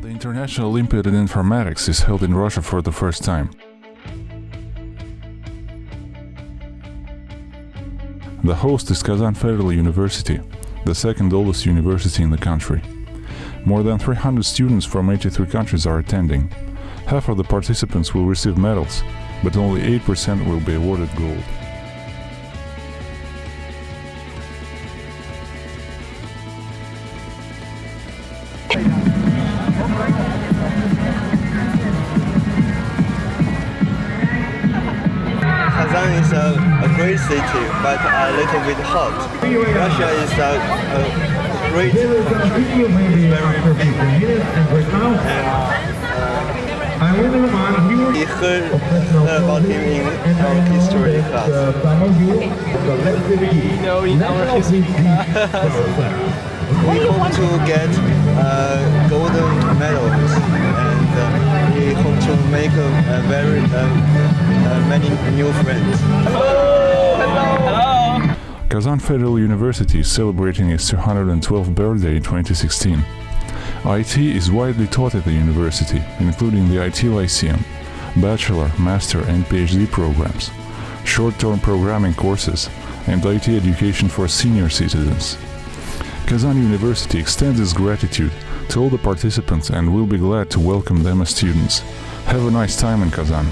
National Olympiad in Informatics is held in Russia for the first time. The host is Kazan Federal University, the second oldest university in the country. More than 300 students from 83 countries are attending. Half of the participants will receive medals, but only 8% will be awarded gold. Kazan is a, a great city, but a little bit hot. Russia is a, a great country. It's very big. And we heard about him in our history class. Know, in our history class. We hope to get uh, golden medals and uh, we hope to make a, a very uh, uh, many new friends. Hello. Kazan Federal University is celebrating its 212th birthday in 2016. IT is widely taught at the university, including the IT Lyceum, bachelor, master and PhD programs, short-term programming courses, and IT education for senior citizens. Kazan University extends its gratitude to all the participants and will be glad to welcome them as students. Have a nice time in Kazan.